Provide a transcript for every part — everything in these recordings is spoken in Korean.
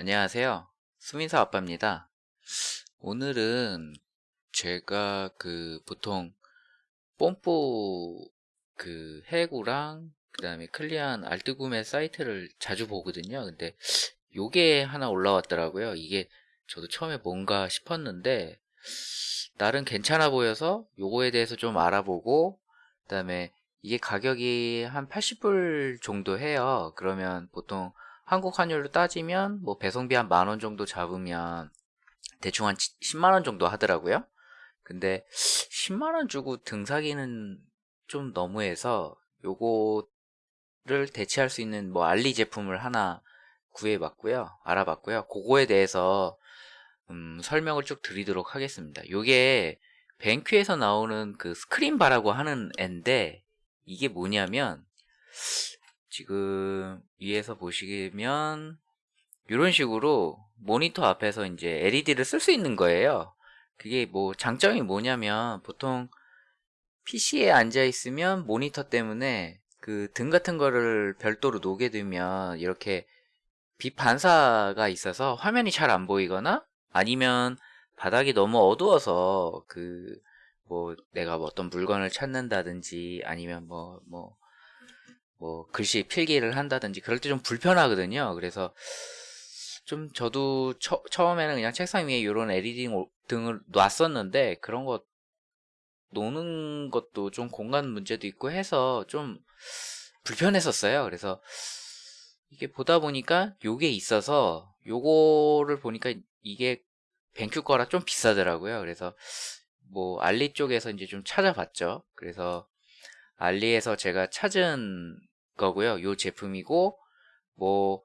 안녕하세요. 수민사 아빠입니다. 오늘은 제가 그 보통 뽐뿌 그 해구랑 그 다음에 클리안 알트 구매 사이트를 자주 보거든요. 근데 요게 하나 올라왔더라고요. 이게 저도 처음에 뭔가 싶었는데 나름 괜찮아 보여서 요거에 대해서 좀 알아보고 그 다음에 이게 가격이 한 80불 정도 해요. 그러면 보통 한국 환율로 따지면 뭐 배송비 한 만 원 정도 잡으면 대충 한 10만 원 정도 하더라고요. 근데 10만 원 주고 등 사기는 좀 너무해서 요거를 대체할 수 있는 뭐 알리 제품을 하나 구해봤고요. 알아봤고요. 그거에 대해서 음, 설명을 쭉 드리도록 하겠습니다. 요게 뱅큐에서 나오는 그 스크린바라고 하는 앤데 이게 뭐냐면 지금 위에서 보시면 이런 식으로 모니터 앞에서 이제 LED를 쓸 수 있는 거예요. 그게 뭐 장점이 뭐냐면 보통 PC에 앉아 있으면 모니터 때문에 그 등 같은 거를 별도로 놓게 되면 이렇게 빛 반사가 있어서 화면이 잘 안 보이거나 아니면 바닥이 너무 어두워서 그 뭐 내가 뭐 어떤 물건을 찾는다든지 아니면 뭐뭐 뭐, 뭐 글씨 필기를 한다든지 그럴 때 좀 불편하거든요. 그래서 좀 저도 처, 음에는 그냥 책상 위에 이런 LED 등을 놨었는데 그런 거 노는 것도 좀 공간 문제도 있고 해서 좀 불편했었어요. 그래서 이게 보다 보니까 요게 있어서 요거를 보니까 이게 뱅큐 거라 좀 비싸더라고요. 그래서 뭐 알리 쪽에서 이제 좀 찾아봤죠. 그래서 알리에서 제가 찾은 거고요. 요 제품이고 뭐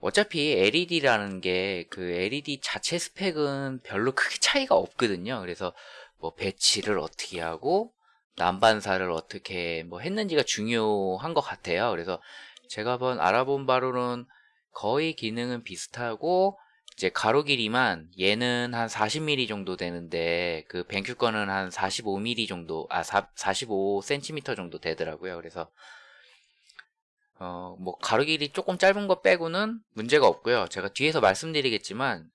어차피 LED라는 게 그 LED 자체 스펙은 별로 크게 차이가 없거든요. 그래서 뭐 배치를 어떻게 하고 난반사를 어떻게 뭐 했는지가 중요한 것 같아요. 그래서 제가 한번 알아본 바로는 거의 기능은 비슷하고 이제 가로 길이만 얘는 한 40mm 정도 되는데 그 BenQ 거는 한 45mm 정도 아 45cm 정도 되더라고요. 그래서 어, 뭐 가로 길이 조금 짧은 거 빼고는 문제가 없고요. 제가 뒤에서 말씀드리겠지만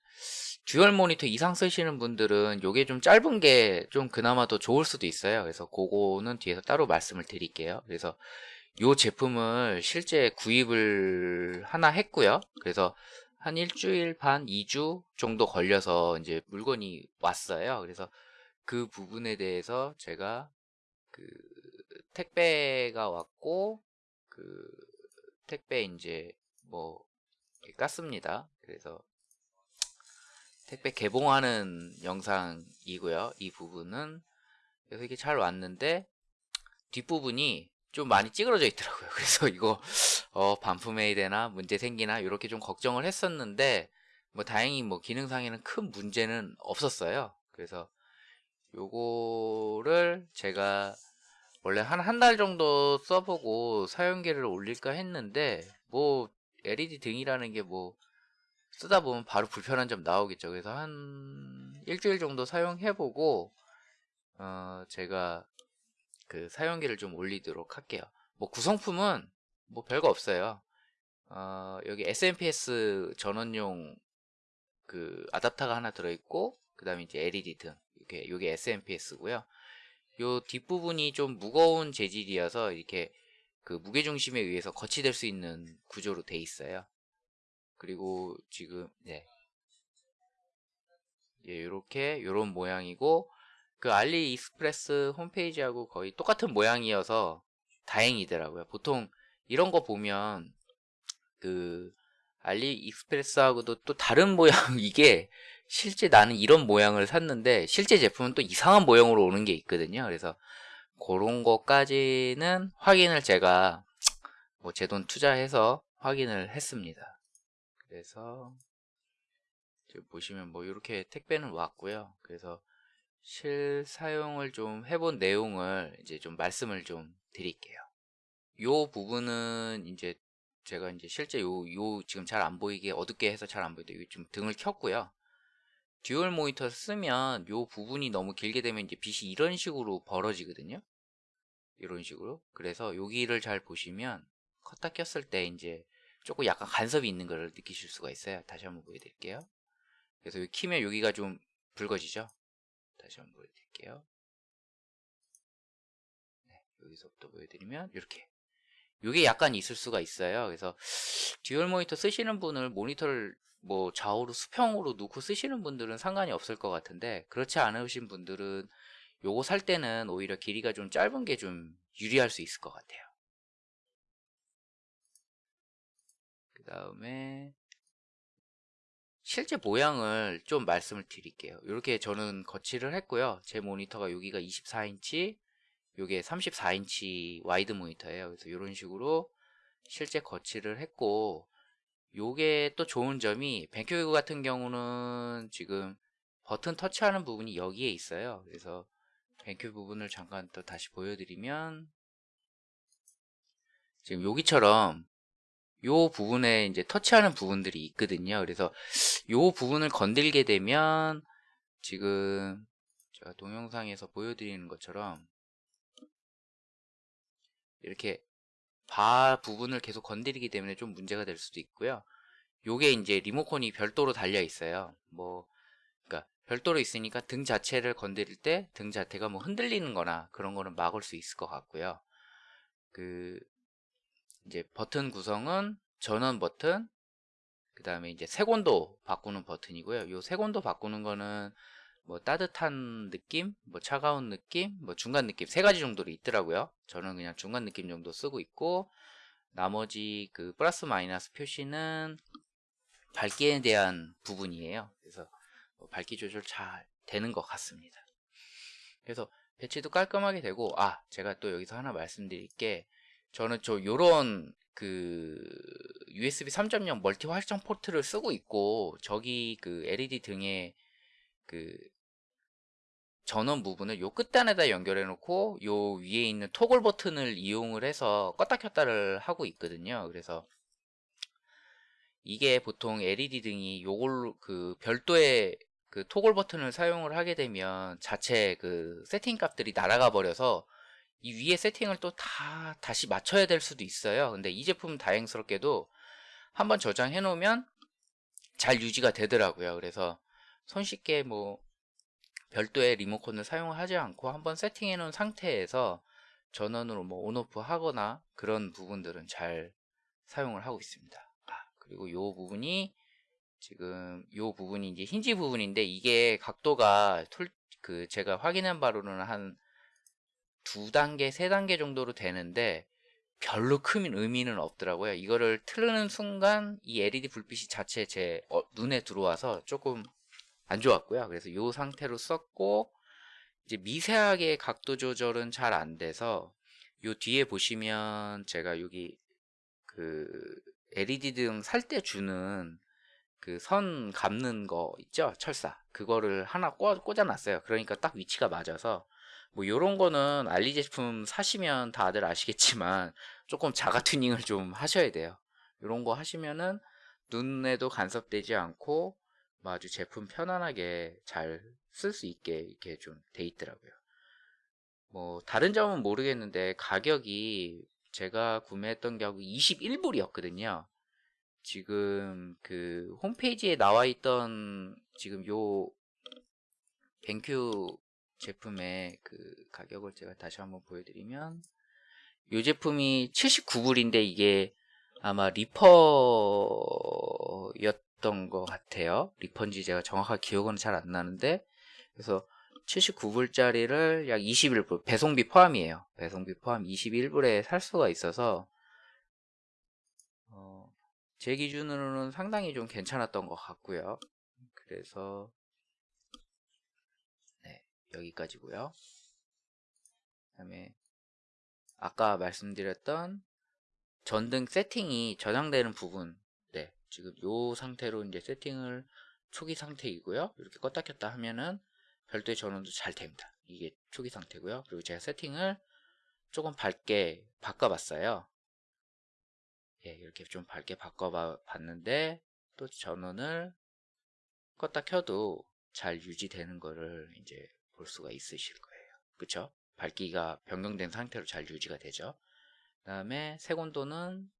dual 모니터 이상 쓰시는 분들은 요게 좀 짧은 게 좀 그나마 더 좋을 수도 있어요. 그래서 그거는 뒤에서 따로 말씀을 드릴게요. 그래서 요 제품을 실제 구입을 하나 했고요. 그래서 한 일주일 반, 2주 정도 걸려서 이제 물건이 왔어요. 그래서 그 부분에 대해서 제가 그 택배가 왔고 그 택배 이제 뭐 깠습니다. 그래서 택배 개봉하는 영상이고요. 이 부분은 그래서 이게 잘 왔는데 뒷부분이 좀 많이 찌그러져 있더라고요. 그래서 이거 어, 반품해야 되나 문제 생기나 이렇게 좀 걱정을 했었는데 뭐 다행히 뭐 기능상에는 큰 문제는 없었어요. 그래서 요거를 제가 원래 한 한 달 정도 써보고 사용기를 올릴까 했는데 뭐 LED 등이라는 게 뭐 쓰다 보면 바로 불편한 점 나오겠죠. 그래서 한 일주일 정도 사용해보고 어 제가 그 사용기를 좀 올리도록 할게요. 뭐 구성품은 뭐 별거 없어요. 어 여기 SMPS 전원용 그 아답터가 하나 들어있고 그 다음에 이제 LED 등 이게 SMPS고요. 요 뒷부분이 좀 무거운 재질이어서 이렇게 그 무게중심에 의해서 거치될 수 있는 구조로 돼 있어요. 그리고 지금 네. 예, 이렇게 이런 모양이고 그 알리익스프레스 홈페이지하고 거의 똑같은 모양이어서 다행이더라고요. 보통 이런 거 보면 그 알리익스프레스하고도 또 다른 모양 이게 실제 나는 이런 모양을 샀는데 실제 제품은 또 이상한 모양으로 오는 게 있거든요. 그래서 그런 것까지는 확인을 제가 뭐 제 돈 투자해서 확인을 했습니다. 그래서 지금 보시면 뭐 이렇게 택배는 왔고요. 그래서 실 사용을 좀 해본 내용을 이제 좀 말씀을 좀 드릴게요. 요 부분은 이제 제가 이제 실제 요, 요 지금 잘 안 보이게 어둡게 해서 잘 안 보이게 좀 등을 켰고요. dual 모니터 쓰면 요 부분이 너무 길게 되면 이제 빛이 이런 식으로 벌어지거든요. 이런 식으로. 그래서 여기를 잘 보시면 켰다 껐을 때 이제 조금 약간 간섭이 있는 걸 느끼실 수가 있어요. 다시 한번 보여드릴게요. 그래서 여기 키면 여기가 좀 붉어지죠. 다시 한번 보여드릴게요. 네, 여기서부터 보여드리면 이렇게 이게 약간 있을 수가 있어요. 그래서 dual 모니터 쓰시는 분을 모니터를 뭐 좌우로 수평으로 놓고 쓰시는 분들은 상관이 없을 것 같은데 그렇지 않으신 분들은 요거 살 때는 오히려 길이가 좀 짧은 게 좀 유리할 수 있을 것 같아요. 그 다음에 실제 모양을 좀 말씀을 드릴게요. 이렇게 저는 거치를 했고요. 제 모니터가 여기가 24인치, 요게 34인치 와이드 모니터예요. 그래서 이런 식으로 실제 거치를 했고 요게 또 좋은 점이 BenQ 같은 경우는 지금 버튼 터치하는 부분이 여기에 있어요. 그래서 BenQ 부분을 잠깐 또 다시 보여드리면 지금 여기처럼 요 부분에 이제 터치하는 부분들이 있거든요. 그래서 요 부분을 건들게 되면 지금 제가 동영상에서 보여드리는 것처럼 이렇게 바 부분을 계속 건드리기 때문에 좀 문제가 될 수도 있고요. 요게 이제 리모컨이 별도로 달려 있어요. 뭐 그러니까 별도로 있으니까 등 자체를 건드릴 때 등 자체가 뭐 흔들리는 거나 그런 거는 막을 수 있을 것 같고요. 그 이제 버튼 구성은 전원 버튼 그 다음에 이제 색온도 바꾸는 버튼이고요. 요 색온도 바꾸는 거는 뭐 따뜻한 느낌, 뭐 차가운 느낌, 뭐 중간 느낌 세 가지 정도로 있더라고요. 저는 그냥 중간 느낌 정도 쓰고 있고 나머지 그 플러스 마이너스 표시는 밝기에 대한 부분이에요. 그래서 뭐 밝기 조절 잘 되는 것 같습니다. 그래서 배치도 깔끔하게 되고 아 제가 또 여기서 하나 말씀드릴 게 저는 저 요런 그 USB 3.0 멀티 활성 포트를 쓰고 있고 저기 그 LED 등에 그 전원 부분을 요 끝단에다 연결해 놓고 요 위에 있는 토글 버튼을 이용을 해서 껐다 켰다를 하고 있거든요. 그래서 이게 보통 LED 등이 요걸로 그 별도의 그 토글 버튼을 사용을 하게 되면 자체 그 세팅 값들이 날아가 버려서 이 위에 세팅을 또 다 다시 맞춰야 될 수도 있어요. 근데 이 제품은 다행스럽게도 한번 저장해 놓으면 잘 유지가 되더라고요. 그래서 손쉽게 뭐 별도의 리모컨을 사용하지 않고 한번 세팅해 놓은 상태에서 전원으로 뭐 온오프 하거나 그런 부분들은 잘 사용을 하고 있습니다 아, 그리고 요 부분이 지금 요 부분이 이제 힌지 부분인데 이게 각도가 툴, 그 제가 확인한 바로는 한 두 단계, 세 단계 정도로 되는데 별로 큰 의미는 없더라고요. 이거를 틀는 순간 이 LED 불빛이 자체 제 어, 눈에 들어와서 조금 안 좋았고요. 그래서 이 상태로 썼고 이제 미세하게 각도 조절은 잘 안 돼서 요 뒤에 보시면 제가 여기 그 LED 등 살 때 주는 그 선 감는 거 있죠? 철사. 그거를 하나 꽂, 꽂아 놨어요. 그러니까 딱 위치가 맞아서 뭐 요런 거는 알리 제품 사시면 다들 아시겠지만 조금 자가 튜닝을 좀 하셔야 돼요. 요런 거 하시면은 눈에도 간섭되지 않고 뭐 아주 제품 편안하게 잘 쓸 수 있게 이렇게 좀 돼 있더라고요. 뭐 다른 점은 모르겠는데 가격이 제가 구매했던 가격이 21불이었거든요. 지금 그 홈페이지에 나와 있던 지금 요 뱅큐 제품의 그 가격을 제가 다시 한번 보여드리면 이 제품이 79불인데 이게 아마 리퍼였 던 것 같아요. 리퍼인지 제가 정확하게 기억은 잘 안 나는데. 그래서 79불짜리를 약 21불 배송비 포함이에요. 배송비 포함 21불에 살 수가 있어서 어, 제 기준으로는 상당히 좀 괜찮았던 것 같고요. 그래서 여기까지고요. 그 다음에 아까 말씀드렸던 전등 세팅이 저장되는 부분 네 지금 이 상태로 이제 세팅을 초기 상태이고요. 이렇게 껐다 켰다 하면은 별도의 전원도 잘 됩니다. 이게 초기 상태고요. 그리고 제가 세팅을 조금 밝게 바꿔봤어요. 예, 이렇게 좀 밝게 바꿔봤는데 또 전원을 껐다 켜도 잘 유지되는 거를 이제 볼 수가 있으실 거예요. 그쵸? 밝기가 변경된 상태로 잘 유지가 되죠. 그 다음에 색온도는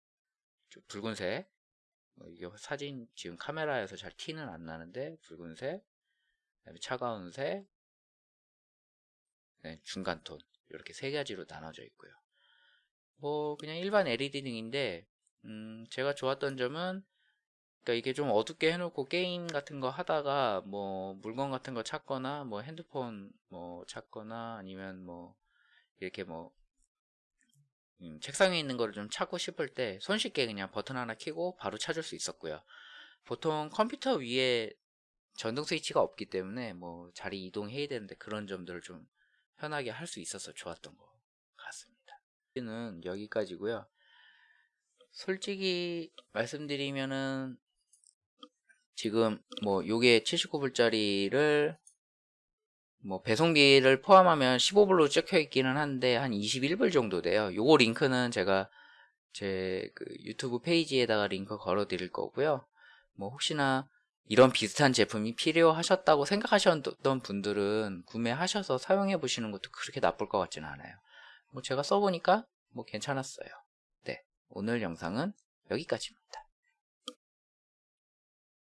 붉은색 뭐 이게 사진 지금 카메라에서 잘 티는 안 나는데 붉은색, 차가운 색, 네, 중간 톤 이렇게 세 가지로 나눠져 있고요. 뭐 그냥 일반 LED 등인데 음, 제가 좋았던 점은 그러니까 이게 좀 어둡게 해놓고 게임 같은 거 하다가 뭐 물건 같은 거 찾거나 뭐 핸드폰 뭐 찾거나 아니면 뭐 이렇게 뭐 음, 책상에 있는 거를 좀 찾고 싶을 때 손쉽게 그냥 버튼 하나 켜고 바로 찾을 수 있었고요. 보통 컴퓨터 위에 전동 스위치가 없기 때문에 뭐 자리 이동해야 되는데 그런 점들을 좀 편하게 할 수 있어서 좋았던 것 같습니다. 는 여기까지고요. 솔직히 말씀드리면은 지금 뭐 요게 79불짜리를 뭐 배송비를 포함하면 15불로 찍혀 있기는 한데 한 21불 정도 돼요. 요거 링크는 제가 제 그 유튜브 페이지에다가 링크 걸어 드릴 거고요. 뭐 혹시나 이런 비슷한 제품이 필요하셨다고 생각하셨던 분들은 구매하셔서 사용해 보시는 것도 그렇게 나쁠 것 같지는 않아요. 뭐 제가 써보니까 뭐 괜찮았어요. 네. 오늘 영상은 여기까지입니다.